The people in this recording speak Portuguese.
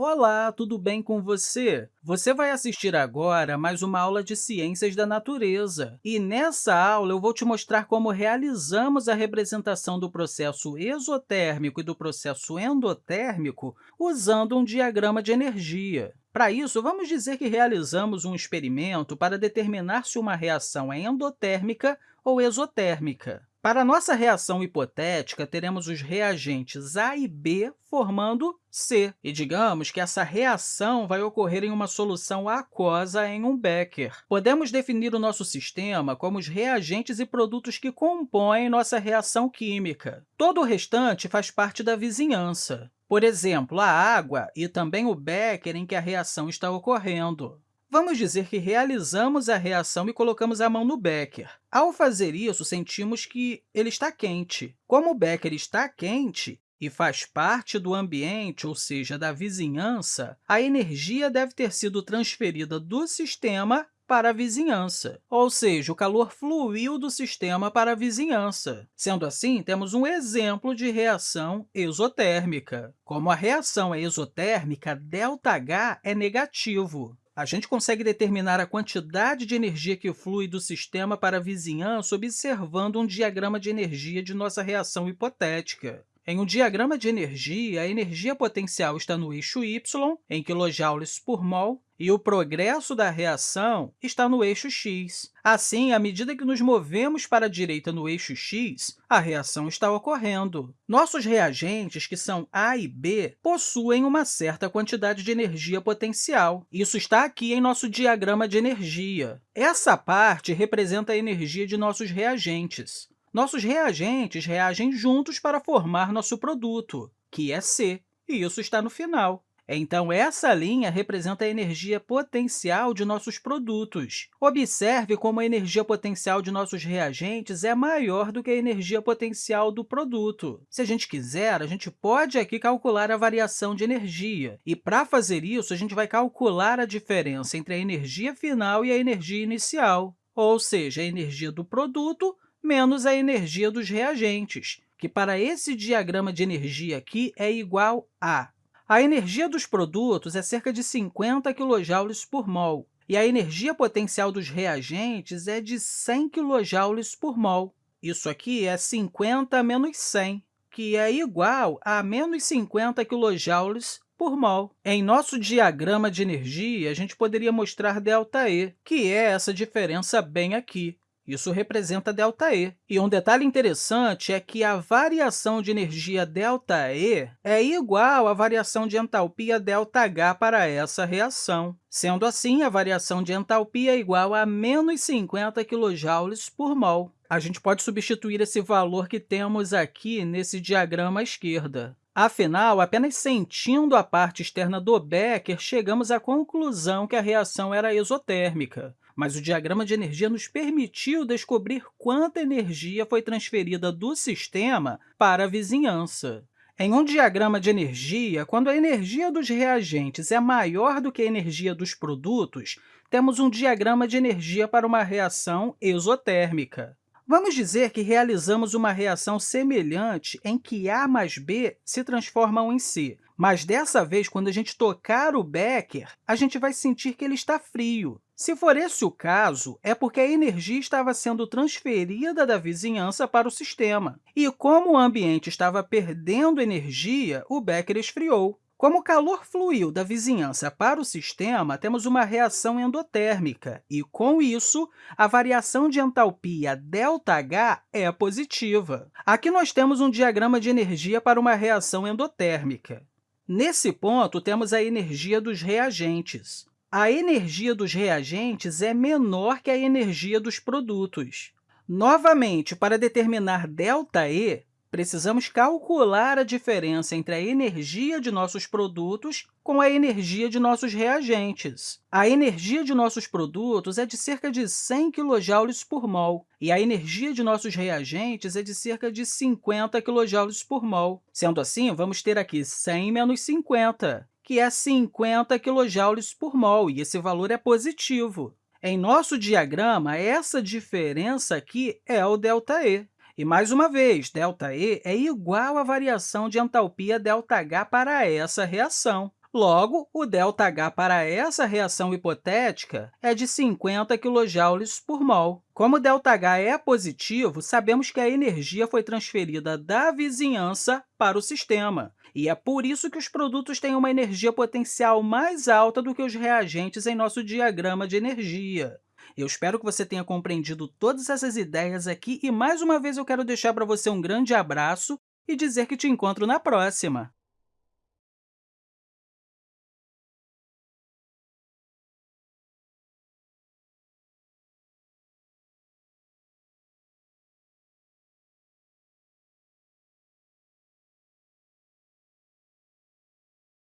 Olá, tudo bem com você? Você vai assistir agora mais uma aula de Ciências da Natureza. E nessa aula, eu vou te mostrar como realizamos a representação do processo exotérmico e do processo endotérmico usando um diagrama de energia. Para isso, vamos dizer que realizamos um experimento para determinar se uma reação é endotérmica ou exotérmica. Para nossa reação hipotética, teremos os reagentes A e B formando C. E digamos que essa reação vai ocorrer em uma solução aquosa em um becker. Podemos definir o nosso sistema como os reagentes e produtos que compõem nossa reação química. Todo o restante faz parte da vizinhança. Por exemplo, a água e também o becker em que a reação está ocorrendo. Vamos dizer que realizamos a reação e colocamos a mão no becker. Ao fazer isso, sentimos que ele está quente. Como o becker está quente e faz parte do ambiente, ou seja, da vizinhança, a energia deve ter sido transferida do sistema para a vizinhança, ou seja, o calor fluiu do sistema para a vizinhança. Sendo assim, temos um exemplo de reação exotérmica. Como a reação é exotérmica, ΔH é negativo a gente consegue determinar a quantidade de energia que flui do sistema para a vizinhança observando um diagrama de energia de nossa reação hipotética. Em um diagrama de energia, a energia potencial está no eixo y, em kJ por mol, e o progresso da reação está no eixo x. Assim, à medida que nos movemos para a direita no eixo x, a reação está ocorrendo. Nossos reagentes, que são A e B, possuem uma certa quantidade de energia potencial. Isso está aqui em nosso diagrama de energia. Essa parte representa a energia de nossos reagentes. Nossos reagentes reagem juntos para formar nosso produto, que é C, e isso está no final. Então, essa linha representa a energia potencial de nossos produtos. Observe como a energia potencial de nossos reagentes é maior do que a energia potencial do produto. Se a gente quiser, a gente pode aqui calcular a variação de energia. E, para fazer isso, a gente vai calcular a diferença entre a energia final e a energia inicial, ou seja, a energia do produto menos a energia dos reagentes, que para esse diagrama de energia aqui é igual a a energia dos produtos é cerca de 50 kJ por mol, e a energia potencial dos reagentes é de 100 kJ por mol. Isso aqui é 50 menos 100, que é igual a menos 50 kJ por mol. Em nosso diagrama de energia, a gente poderia mostrar ΔE, que é essa diferença bem aqui. Isso representa ΔE. E um detalhe interessante é que a variação de energia ΔE é igual à variação de entalpia ΔH para essa reação. Sendo assim, a variação de entalpia é igual a menos 50 kJ por mol. A gente pode substituir esse valor que temos aqui nesse diagrama à esquerda. Afinal, apenas sentindo a parte externa do becker, chegamos à conclusão que a reação era exotérmica mas o diagrama de energia nos permitiu descobrir quanta energia foi transferida do sistema para a vizinhança. Em um diagrama de energia, quando a energia dos reagentes é maior do que a energia dos produtos, temos um diagrama de energia para uma reação exotérmica. Vamos dizer que realizamos uma reação semelhante em que A mais B se transformam em C, mas dessa vez, quando a gente tocar o becker, a gente vai sentir que ele está frio. Se for esse o caso, é porque a energia estava sendo transferida da vizinhança para o sistema. E como o ambiente estava perdendo energia, o becker esfriou. Como o calor fluiu da vizinhança para o sistema, temos uma reação endotérmica, e, com isso, a variação de entalpia ΔH é positiva. Aqui nós temos um diagrama de energia para uma reação endotérmica. Nesse ponto, temos a energia dos reagentes a energia dos reagentes é menor que a energia dos produtos. Novamente, para determinar ΔE, precisamos calcular a diferença entre a energia de nossos produtos com a energia de nossos reagentes. A energia de nossos produtos é de cerca de 100 kJ por mol, e a energia de nossos reagentes é de cerca de 50 kJ por mol. Sendo assim, vamos ter aqui 100 menos 50, que é 50 kJ por mol, e esse valor é positivo. Em nosso diagrama, essa diferença aqui é o ΔE. E, mais uma vez, ΔE é igual à variação de entalpia ΔH para essa reação. Logo, o ΔH para essa reação hipotética é de 50 kJ por mol. Como o ΔH é positivo, sabemos que a energia foi transferida da vizinhança para o sistema. E é por isso que os produtos têm uma energia potencial mais alta do que os reagentes em nosso diagrama de energia. Eu espero que você tenha compreendido todas essas ideias aqui e, mais uma vez, eu quero deixar para você um grande abraço e dizer que te encontro na próxima!